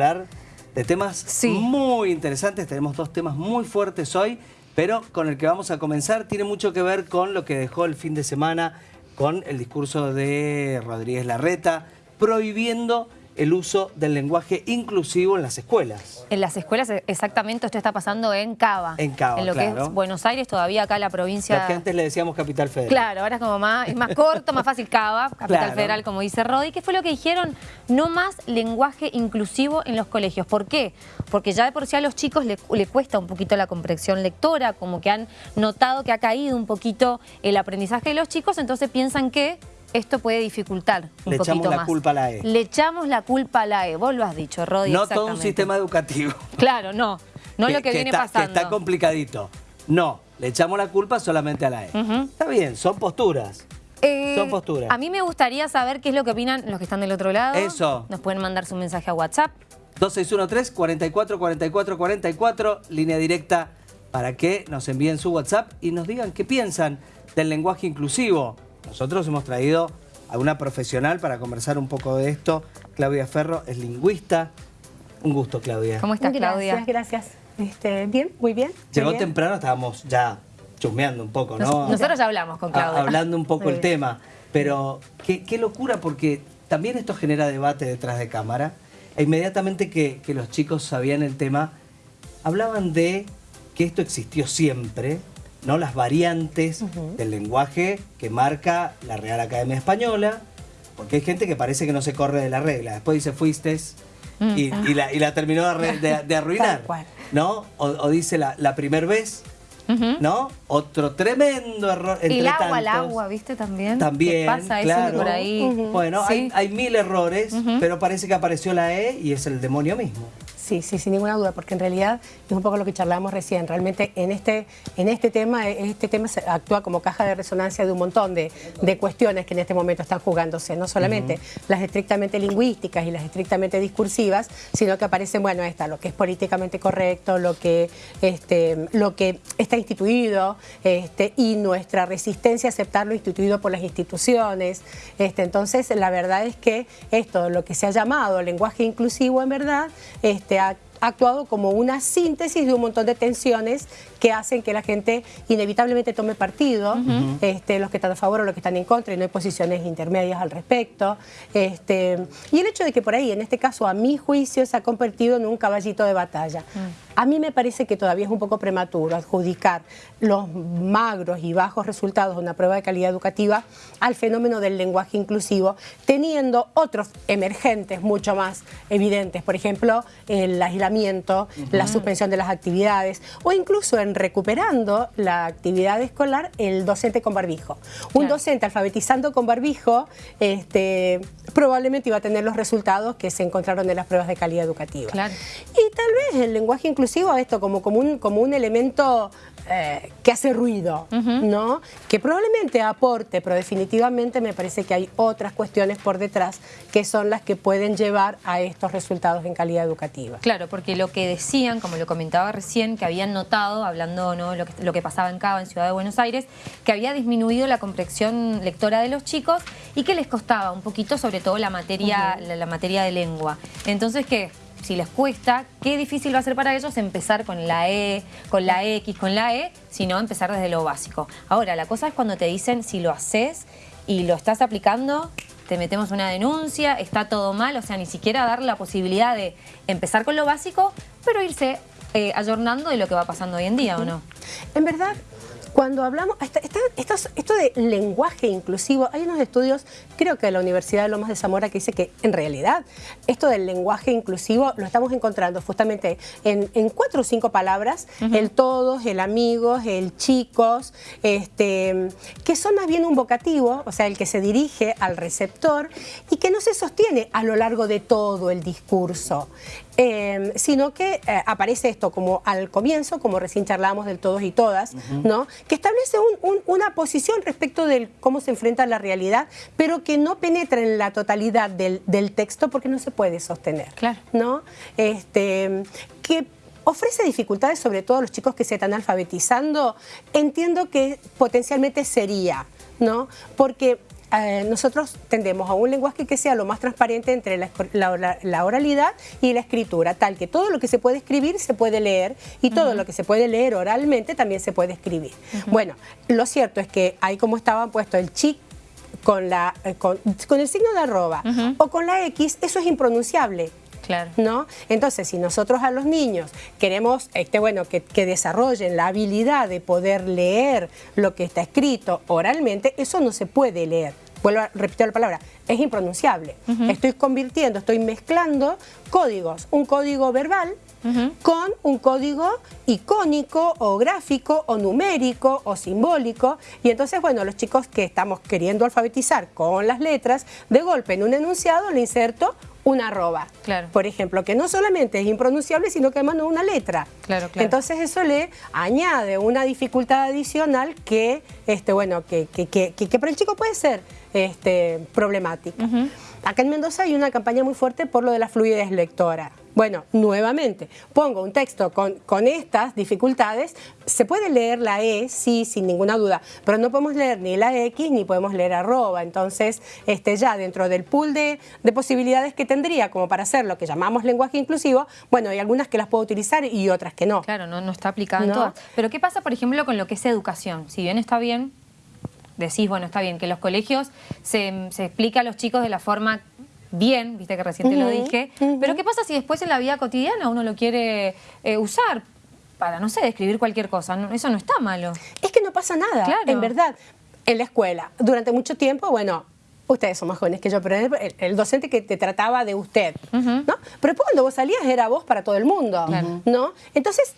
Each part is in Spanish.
hablar de temas muy interesantes. Tenemos dos temas muy fuertes hoy, pero con el que vamos a comenzar tiene mucho que ver con lo que dejó el fin de semana con el discurso de Rodríguez Larreta, prohibiendo el uso del lenguaje inclusivo en las escuelas. En las escuelas, e, exactamente, esto está pasando en Cava. En Cava, En lo que es Buenos Aires, todavía acá la provincia... Antes le decíamos Capital Federal. Claro, ahora es como más, es más corto, más fácil Cava, Capital Federal, como dice Rodi. ¿Qué fue lo que dijeron? No más lenguaje inclusivo en los colegios. ¿Por qué? Porque ya de por sí a los chicos le, le cuesta un poquito la comprensión lectora, como que han notado que ha caído un poquito el aprendizaje de los chicos, entonces piensan que esto puede dificultar un Le echamos la culpa a la E. Le echamos la culpa a la E, vos lo has dicho, Rodi. No todo un sistema educativo. Claro, no, no lo que, viene pasando. Que está complicadito. No, le echamos la culpa solamente a la E. Está bien, son posturas. Eh, son posturas. A mí me gustaría saber qué es lo que opinan los que están del otro lado. Eso. Nos pueden mandar su mensaje a WhatsApp. 2613 44 44 44, línea directa para que nos envíen su WhatsApp y nos digan qué piensan del lenguaje inclusivo. Nosotros hemos traído a una profesional para conversar un poco de esto. Claudia Ferro es lingüista. Un gusto, Claudia. ¿Cómo estás, Claudia? Gracias, gracias. Este, bien, muy bien. Llegó temprano, estábamos ya chusmeando un poco, ¿no? nosotros ya hablamos con Claudia. hablando un poco el tema. Pero qué, locura, porque también esto genera debate detrás de cámara. E inmediatamente que, que los chicos sabían el tema, hablaban de que esto existió siempre, ¿no? las variantes del lenguaje que marca la Real Academia Española, porque hay gente que parece que no se corre de la regla. Después dice fuiste mm. y, la, terminó de, arruinar. ¿no? O, dice la, la primer vez, ¿no? Otro tremendo error. Entre el agua, el agua, ¿viste? También. También, pasa claro. por ahí. Bueno, hay, hay, mil errores, pero parece que apareció la E y es el demonio mismo. Sí, sí, sin ninguna duda, porque en realidad es un poco lo que charlábamos recién. Realmente en este, en este tema, este tema actúa como caja de resonancia de un montón de, cuestiones que en este momento están jugándose, no solamente las estrictamente lingüísticas y las estrictamente discursivas, sino que aparecen, bueno, esta, lo que es políticamente correcto, lo que, este, lo que está instituido este, y nuestra resistencia a aceptar lo instituido por las instituciones. Este, entonces, la verdad es que esto, lo que se ha llamado lenguaje inclusivo, en verdad, este, ha actuado como una síntesis de un montón de tensiones que hacen que la gente inevitablemente tome partido, este, los que están a favor o los que están en contra, y no hay posiciones intermedias al respecto. Este, y el hecho de que por ahí, en este caso, a mi juicio, se ha convertido en un caballito de batalla. Mm. A mí me parece que todavía es un poco prematuro adjudicar los magros y bajos resultados de una prueba de calidad educativa al fenómeno del lenguaje inclusivo, teniendo otros emergentes mucho más evidentes, por ejemplo, el aislamiento, la suspensión de las actividades o incluso en recuperando la actividad escolar el docente con barbijo. Un docente alfabetizando con barbijo este, probablemente iba a tener los resultados que se encontraron en las pruebas de calidad educativa. Y tal vez el lenguaje inclusivo esto como, como, un, como un elemento eh, que hace ruido, ¿no? Que probablemente aporte, pero definitivamente me parece que hay otras cuestiones por detrás que son las que pueden llevar a estos resultados en calidad educativa. Claro, porque lo que decían, como lo comentaba recién, que habían notado, hablando ¿no? lo, que, lo que pasaba en Cava, en Ciudad de Buenos Aires, que había disminuido la comprensión lectora de los chicos y que les costaba un poquito, sobre todo la materia, la materia de lengua. Entonces, ¿qué? Si les cuesta, qué difícil va a ser para ellos empezar con la E, con la X, con la E, sino empezar desde lo básico. Ahora, la cosa es cuando te dicen si lo haces y lo estás aplicando, te metemos una denuncia, está todo mal, o sea, ni siquiera dar la posibilidad de empezar con lo básico, pero irse eh, ayornando de lo que va pasando hoy en día, ¿o no? En verdad, cuando hablamos, esto, de lenguaje inclusivo, hay unos estudios, creo que de la Universidad de Lomas de Zamora, que dice que en realidad esto del lenguaje inclusivo lo estamos encontrando justamente en, cuatro o cinco palabras, el todos, el amigos, el chicos, este, que son más bien un vocativo, o sea, el que se dirige al receptor y que no se sostiene a lo largo de todo el discurso. Em, sino que eh, aparece esto como al comienzo, como recién charlábamos del todos y todas, ¿no? que establece una posición respecto de cómo se enfrenta la realidad, pero que no penetra en la totalidad del, texto porque no se puede sostener. Claro. ¿no? Este, que ofrece dificultades sobre todo a los chicos que se están alfabetizando, entiendo que potencialmente sería, ¿no? Porque eh, nosotros tendemos a un lenguaje que sea lo más transparente entre la, oralidad y la escritura, tal que todo lo que se puede escribir se puede leer y todo lo que se puede leer oralmente también se puede escribir. Bueno, lo cierto es que ahí como estaba puesto el chic con, la, eh, con, el signo de arroba o con la X, eso es impronunciable. Claro. ¿No? Entonces, si nosotros a los niños queremos este, bueno, que, desarrollen la habilidad de poder leer lo que está escrito oralmente, eso no se puede leer. Vuelvo a repetir la palabra, es impronunciable. Estoy convirtiendo, estoy mezclando códigos, un código verbal con un código icónico o gráfico o numérico o simbólico y entonces bueno los chicos que estamos queriendo alfabetizar con las letras de golpe en un enunciado le inserto una arroba, claro. por ejemplo, que no solamente es impronunciable, sino que además no una letra. Claro, claro. Entonces eso le añade una dificultad adicional que, este, bueno, que, que, que, para el chico puede ser este, problemática. Acá en Mendoza hay una campaña muy fuerte por lo de la fluidez lectora. Bueno, nuevamente, pongo un texto con, con, estas dificultades, se puede leer la E, sí, sin ninguna duda, pero no podemos leer ni la X ni podemos leer arroba, entonces este, ya dentro del pool de, posibilidades que tendría como para hacer lo que llamamos lenguaje inclusivo, bueno, hay algunas que las puedo utilizar y otras que no. Claro, no, no está aplicado en todas. Pero ¿qué pasa, por ejemplo, con lo que es educación? Si bien está bien, decís, bueno, está bien, que los colegios se, se explica a los chicos de la forma bien, viste que recién te lo dije, pero ¿qué pasa si después en la vida cotidiana uno lo quiere eh, usar? para, no sé, escribir cualquier cosa. eso no está malo. Es que no pasa nada, en verdad. En la escuela, durante mucho tiempo, bueno, ustedes son más jóvenes que yo, pero el, docente que te trataba de usted, ¿no? Pero después cuando vos salías era vos para todo el mundo, ¿no? Entonces,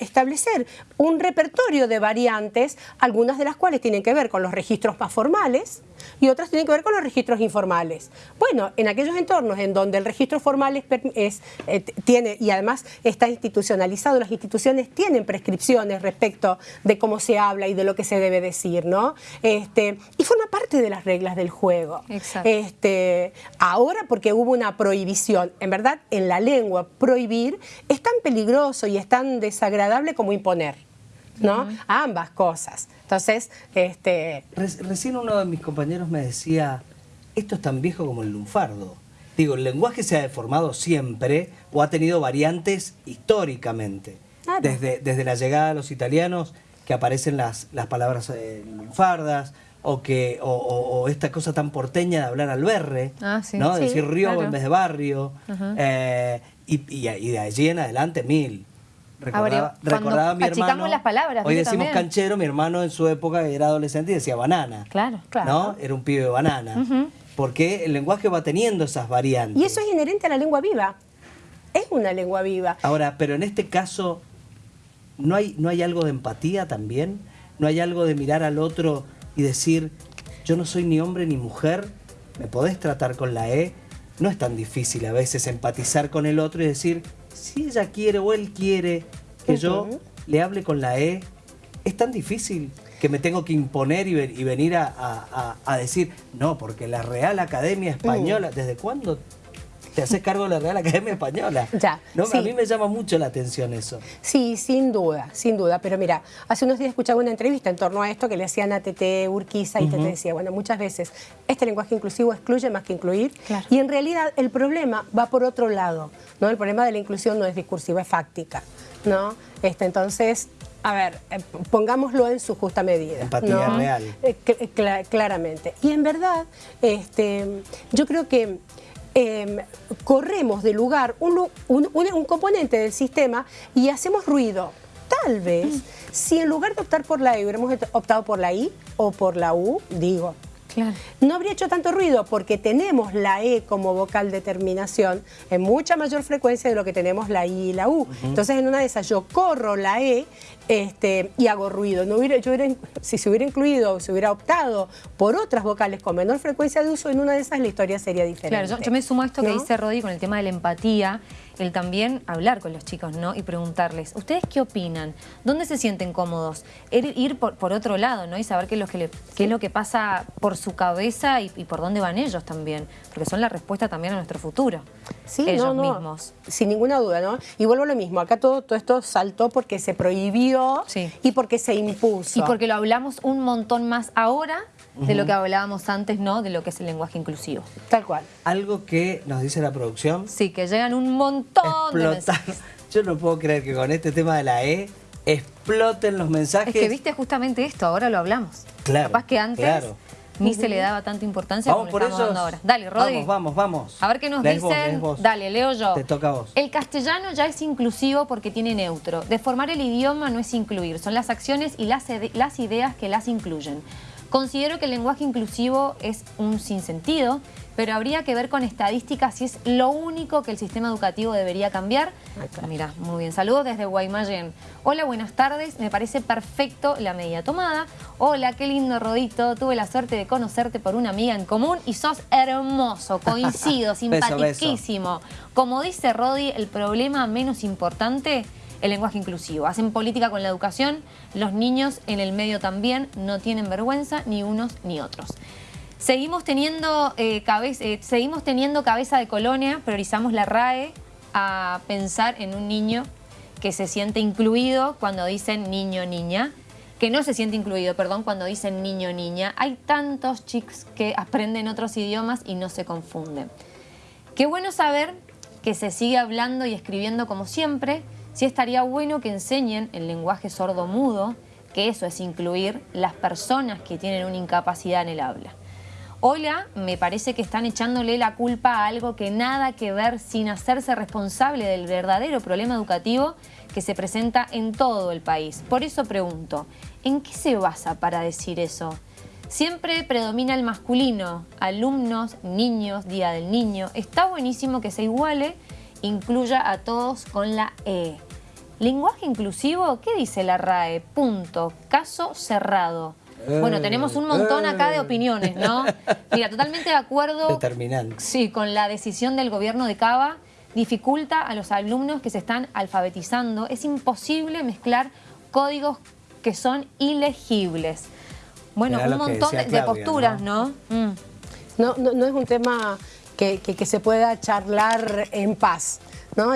establecer un repertorio de variantes, algunas de las cuales tienen que ver con los registros más formales, y otras tienen que ver con los registros informales. Bueno, en aquellos entornos en donde el registro formal es, eh, tiene y además está institucionalizado, las instituciones tienen prescripciones respecto de cómo se habla y de lo que se debe decir, ¿no? Este, y forma parte de las reglas del juego. Exacto. Este, ahora porque hubo una prohibición, en verdad en la lengua prohibir es tan peligroso y es tan desagradable como imponer. ¿no? Ambas cosas. Entonces, este... recién uno de mis compañeros me decía, esto es tan viejo como el lunfardo. Digo, el lenguaje se ha deformado siempre o ha tenido variantes históricamente. Desde, desde la llegada de los italianos, que aparecen las, las palabras eh, lunfardas, o que o, esta cosa tan porteña de hablar al berre, ah, ¿no? decir río en vez de barrio, eh, y, y, de allí en adelante mil. Recordaba, recordaba mi hermano. las palabras. Hoy decimos canchero, mi hermano en su época era adolescente y decía banana. Claro, claro. ¿No? Era un pibe de banana. Porque el lenguaje va teniendo esas variantes. Y eso es inherente a la lengua viva. Es una lengua viva. Ahora, pero en este caso, ¿no hay, ¿no hay algo de empatía también? ¿No hay algo de mirar al otro y decir, yo no soy ni hombre ni mujer, me podés tratar con la E? No es tan difícil a veces empatizar con el otro y decir, si ella quiere o él quiere que yo le hable con la E, es tan difícil que me tengo que imponer y, venir a, decir, no, porque la Real Academia Española, uh. ¿desde cuándo te haces cargo de la Real Academia Española. Ya. ¿No? A mí me llama mucho la atención eso. Sí, sin duda, sin duda. Pero mira, hace unos días escuchaba una entrevista en torno a esto que le hacían a Tete Urquiza y te decía, bueno, muchas veces este lenguaje inclusivo excluye más que incluir. Y en realidad el problema va por otro lado. ¿no? El problema de la inclusión no es discursiva, es fáctica. ¿no? Este, entonces, a ver, eh, pongámoslo en su justa medida. Empatía real. Eh, eh, claramente. Y en verdad, este, yo creo que Em, corremos de lugar un, un, componente del sistema y hacemos ruido. Tal vez, mm. si en lugar de optar por la E hubiéramos optado por la I o por la U, digo, no habría hecho tanto ruido porque tenemos la E como vocal de terminación en mucha mayor frecuencia de lo que tenemos la I y la U. Entonces en una de esas yo corro la E este, y hago ruido. No hubiera, yo si se hubiera incluido o se hubiera optado por otras vocales con menor frecuencia de uso, en una de esas la historia sería diferente. Claro, yo, me sumo a esto que dice Rodi con el tema de la empatía el también hablar con los chicos, ¿no? Y preguntarles, ¿ustedes qué opinan? ¿Dónde se sienten cómodos? Ir, por, otro lado, ¿no? Y saber qué es lo que, qué es lo que pasa por su cabeza y, por dónde van ellos también, porque son la respuesta también a nuestro futuro. Sí, ellos mismos. Sin ninguna duda, ¿no? Y vuelvo a lo mismo, acá todo, todo esto saltó porque se prohibió y porque se impuso. Y porque lo hablamos un montón más ahora de lo que hablábamos antes, ¿no? De lo que es el lenguaje inclusivo. Tal cual. Algo que nos dice la producción. Sí, que llegan un montón de mensajes. Yo no puedo creer que con este tema de la E exploten los mensajes. Es que viste justamente esto, ahora lo hablamos. Claro, Capaz que antes ni se le daba tanta importancia como le estamos dando ahora. Dale, Rodi. Vamos, vamos, vamos. A ver qué nos dicen. Dale, leo yo. Te toca a vos. El castellano ya es inclusivo porque tiene neutro. Deformar el idioma no es incluir, son las acciones y las, las ideas que las incluyen. Considero que el lenguaje inclusivo es un sinsentido, pero habría que ver con estadísticas si es lo único que el sistema educativo debería cambiar. Mira, muy bien. Saludos desde Guaymallén. Hola, buenas tardes. Me parece perfecto la medida tomada. Hola, qué lindo Rodito. Tuve la suerte de conocerte por una amiga en común y sos hermoso, coincido, simpaticísimo. Como dice Rodi, el problema menos importante el lenguaje inclusivo. Hacen política con la educación, los niños en el medio también no tienen vergüenza ni unos ni otros. Seguimos teniendo, eh, cabeza, eh, seguimos teniendo cabeza de colonia, priorizamos la RAE a pensar en un niño que se siente incluido cuando dicen niño, niña, que no se siente incluido, perdón, cuando dicen niño, niña. Hay tantos chicos que aprenden otros idiomas y no se confunden. Qué bueno saber que se sigue hablando y escribiendo como siempre, sí estaría bueno que enseñen el lenguaje sordo-mudo, que eso es incluir las personas que tienen una incapacidad en el habla. Hola, me parece que están echándole la culpa a algo que nada que ver sin hacerse responsable del verdadero problema educativo que se presenta en todo el país. Por eso pregunto, ¿en qué se basa para decir eso? Siempre predomina el masculino, alumnos, niños, día del niño. Está buenísimo que se iguale, incluya a todos con la E. Lenguaje inclusivo, ¿qué dice la RAE? Punto. Caso cerrado. bueno, tenemos un montón acá de opiniones, ¿no? Mira, totalmente de acuerdo. Determinante. Sí, con la decisión del gobierno de Cava. Dificulta a los alumnos que se están alfabetizando. Es imposible mezclar códigos que son ilegibles. Bueno, un montón de, posturas, ¿no? Mm. ¿no? No, no, es un tema que, se pueda charlar en paz.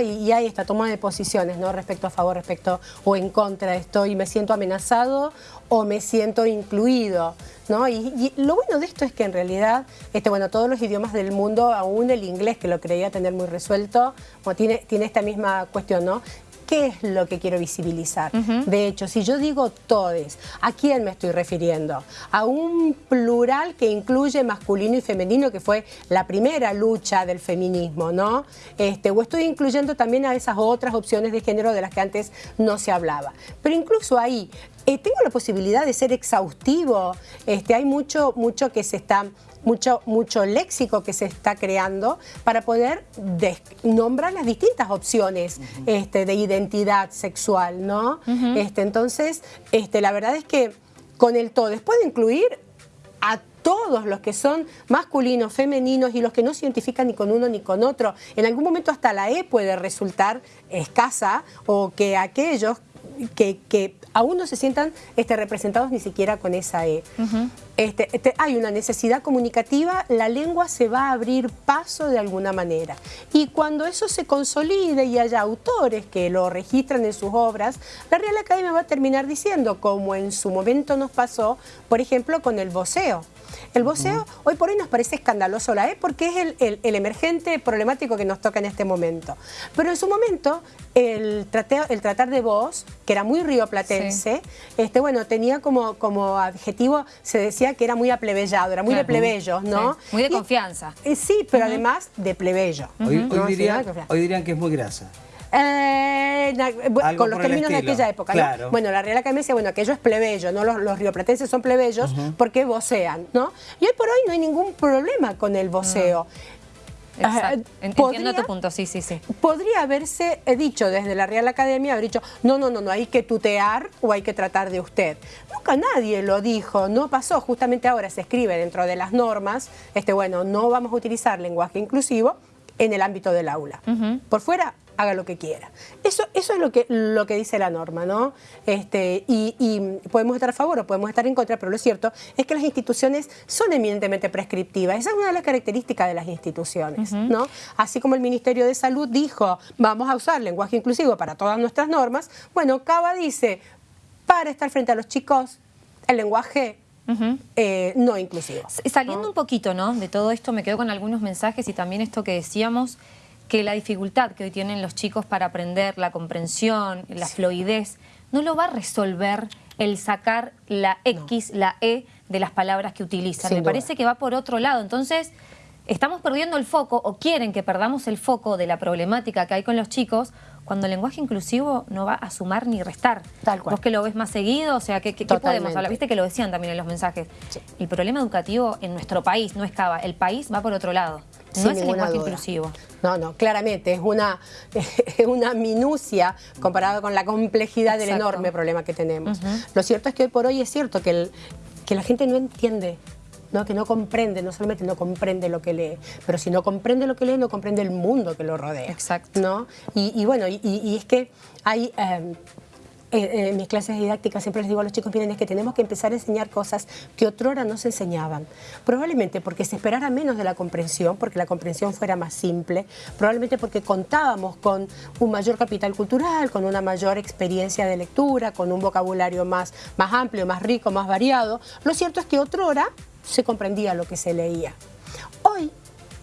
Y, hay esta toma de posiciones, ¿no? Respecto a favor, respecto o en contra de esto, y me siento amenazado o me siento incluido, ¿no? Y, lo bueno de esto es que en realidad, este, bueno, todos los idiomas del mundo, aún el inglés, que lo creía tener muy resuelto, tiene, tiene esta misma cuestión, ¿no? ¿Qué es lo que quiero visibilizar? De hecho, si yo digo todes, ¿a quién me estoy refiriendo? A un plural que incluye masculino y femenino, que fue la primera lucha del feminismo, ¿no? Este, o estoy incluyendo también a esas otras opciones de género de las que antes no se hablaba. Pero incluso ahí, eh, tengo la posibilidad de ser exhaustivo, este, hay mucho, mucho que se está mucho, mucho léxico que se está creando para poder nombrar las distintas opciones este, de identidad sexual, ¿no? este, entonces, este, la verdad es que con el todo, puede incluir a todos los que son masculinos, femeninos y los que no se identifican ni con uno ni con otro. En algún momento hasta la E puede resultar escasa o que aquellos que, aún no se sientan este, representados ni siquiera con esa E. Este, este, hay una necesidad comunicativa, la lengua se va a abrir paso de alguna manera. Y cuando eso se consolide y haya autores que lo registran en sus obras, la Real Academia va a terminar diciendo, como en su momento nos pasó, por ejemplo, con el voceo. El voceo hoy por hoy nos parece escandaloso la E porque es el, emergente problemático que nos toca en este momento. Pero en su momento el, el tratar de voz, que era muy rioplatense, este, bueno, tenía como, como adjetivo, se decía que era muy aplebellado, era muy de plebeyos, ¿no? Muy de confianza. Sí, pero además de plebeyo. Hoy, dirían, que es muy grasa. Eh, con los términos de aquella época. Bueno, la Real Academia decía, bueno, aquello es plebeyo, ¿no? Los, rioplatenses son plebeyos porque vocean, ¿no? Y hoy por hoy no hay ningún problema con el voceo. Entiendo tu punto, sí, sí, sí. Podría haberse dicho desde la Real Academia, haber dicho, no, no, no, no, hay que tutear o hay que tratar de usted. Nunca nadie lo dijo, no pasó, justamente ahora se escribe dentro de las normas, este, bueno, no vamos a utilizar lenguaje inclusivo en el ámbito del aula. Por fuera, haga lo que quiera. Eso, eso es lo que, lo que dice la norma, ¿no? Este, y, podemos estar a favor o podemos estar en contra, pero lo cierto es que las instituciones son eminentemente prescriptivas. Esa es una de las características de las instituciones, ¿no? Así como el Ministerio de Salud dijo, vamos a usar lenguaje inclusivo para todas nuestras normas, bueno, Cava dice, para estar frente a los chicos, el lenguaje eh, no inclusivo. Saliendo un poquito ¿no? de todo esto, me quedo con algunos mensajes y también esto que decíamos, que la dificultad que hoy tienen los chicos para aprender, la comprensión, la fluidez, no lo va a resolver el sacar la X, la E de las palabras que utilizan. me parece que va por otro lado. Entonces, estamos perdiendo el foco o quieren que perdamos el foco de la problemática que hay con los chicos cuando el lenguaje inclusivo no va a sumar ni restar. Tal cual. Vos que lo ves más seguido, o sea, ¿qué, podemos hablar? Viste que lo decían también en los mensajes. El problema educativo en nuestro país no es Cava, el país va por otro lado. No es el lenguaje inclusivo. No, no, claramente, es una, una minucia comparado con la complejidad del enorme problema que tenemos. Lo cierto es que hoy por hoy es cierto que, que la gente no entiende ¿no? que no comprende, no solamente no comprende lo que lee, pero si no comprende lo que lee, no comprende el mundo que lo rodea. Exacto. ¿no? Y, bueno, y, es que hay... Em, en, mis clases didácticas siempre les digo a los chicos, miren, es que tenemos que empezar a enseñar cosas que otrora no se enseñaban. Probablemente porque se esperara menos de la comprensión, porque la comprensión fuera más simple, probablemente porque contábamos con un mayor capital cultural, con una mayor experiencia de lectura, con un vocabulario más, más amplio, más rico, más variado. Lo cierto es que otrora se comprendía lo que se leía.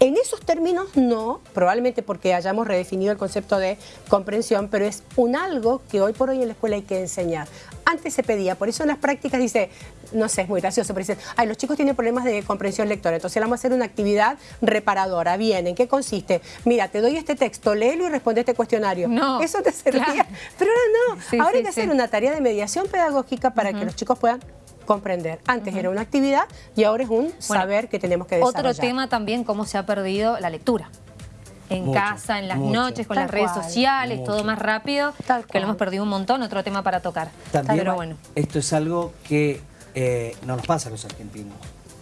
En esos términos no, probablemente porque hayamos redefinido el concepto de comprensión, pero es un algo que hoy por hoy en la escuela hay que enseñar. Antes se pedía, por eso en las prácticas dice, no sé, es muy gracioso, pero dicen, ay, los chicos tienen problemas de comprensión lectora, entonces vamos a hacer una actividad reparadora. Bien, ¿en qué consiste? Mira, te doy este texto, léelo y responde este cuestionario. No, Eso te servía. Pero ahora no, ahora hay que hacer una tarea de mediación pedagógica para que los chicos puedan comprender. Antes era una actividad y ahora es un saber que tenemos que desarrollar. Otro tema también, cómo se ha perdido la lectura. En casa, en las noches, con las redes sociales, todo más rápido, que lo hemos perdido un montón, otro tema para tocar. También, Pero bueno. esto es algo que eh, no nos pasa a los argentinos.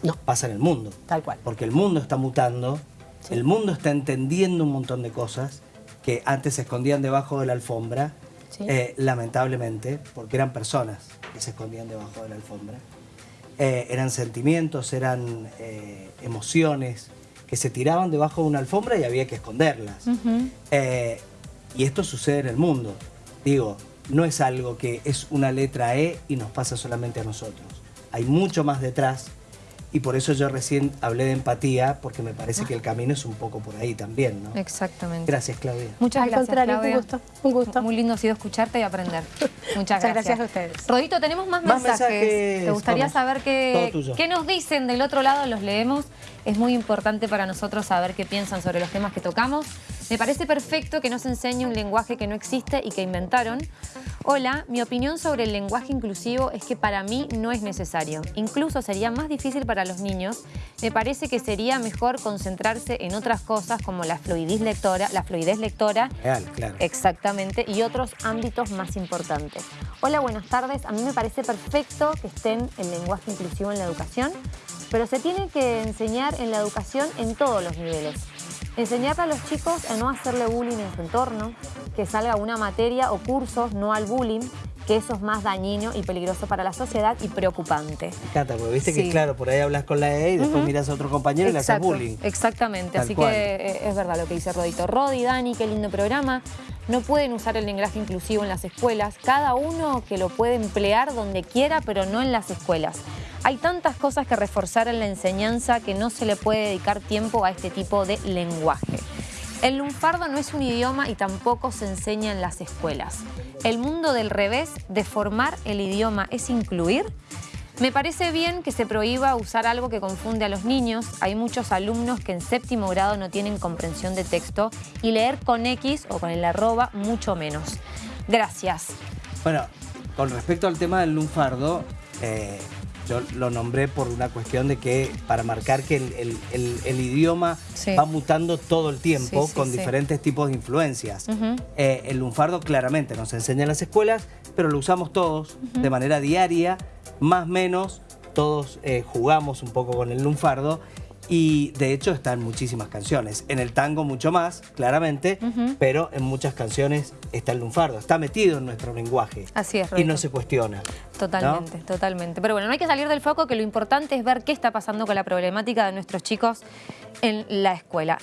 No. Pasa en el mundo. Tal cual. Porque el mundo está mutando, el mundo está entendiendo un montón de cosas que antes se escondían debajo de la alfombra, eh, lamentablemente, porque eran personas que se escondían debajo de la alfombra. Eh, eran sentimientos, eran eh, emociones que se tiraban debajo de una alfombra y había que esconderlas. Y esto sucede en el mundo. Digo, no es algo que es una letra E y nos pasa solamente a nosotros. Hay mucho más detrás y por eso yo recién hablé de empatía, porque me parece que el camino es un poco por ahí también, ¿no? Exactamente. Gracias, Claudia. Muchas gracias, Claudia. Un gusto, un gusto. Muy lindo ha sido escucharte y aprender. Muchas, gracias. a ustedes. Rodito, tenemos más, mensajes. ¿Te gustaría saber qué, qué nos dicen del otro lado? Los leemos. Es muy importante para nosotros saber qué piensan sobre los temas que tocamos. Me parece perfecto que nos enseñe un lenguaje que no existe y que inventaron. Hola, mi opinión sobre el lenguaje inclusivo es que para mí no es necesario. Incluso sería más difícil para los niños. Me parece que sería mejor concentrarse en otras cosas como la fluidez lectora, la fluidez lectora. Real, claro. Exactamente, y otros ámbitos más importantes. Hola, buenas tardes. A mí me parece perfecto que estén el lenguaje inclusivo en la educación, pero se tiene que enseñar en la educación en todos los niveles. Enseñar a los chicos a no hacerle bullying en su entorno, que salga una materia o cursos no al bullying, que eso es más dañino y peligroso para la sociedad y preocupante. Me encanta, porque viste que claro, por ahí hablas con la E y después miras a otro compañero y le haces bullying. Exactamente, así que eh, es verdad lo que dice Rodito. Rodi, Dani, qué lindo programa. No pueden usar el lenguaje inclusivo en las escuelas. Cada uno que lo puede emplear donde quiera, pero no en las escuelas. Hay tantas cosas que reforzar en la enseñanza que no se le puede dedicar tiempo a este tipo de lenguaje. El lunfardo no es un idioma y tampoco se enseña en las escuelas. El mundo del revés de formar el idioma es incluir. Me parece bien que se prohíba usar algo que confunde a los niños. Hay muchos alumnos que en séptimo grado no tienen comprensión de texto y leer con X o con el arroba mucho menos. Gracias. Bueno, con respecto al tema del lunfardo, eh, yo lo nombré por una cuestión de que para marcar que el, idioma va mutando todo el tiempo con diferentes tipos de influencias. Eh, el lunfardo claramente nos enseña en las escuelas, pero lo usamos todos de manera diaria, más o menos, todos eh, jugamos un poco con el lunfardo Y de hecho está en muchísimas canciones. En el tango mucho más, claramente, pero en muchas canciones está el lunfardo. Está metido en nuestro lenguaje. Así es, Y no se cuestiona. Totalmente, totalmente. Pero bueno, no hay que salir del foco, que lo importante es ver qué está pasando con la problemática de nuestros chicos en la escuela.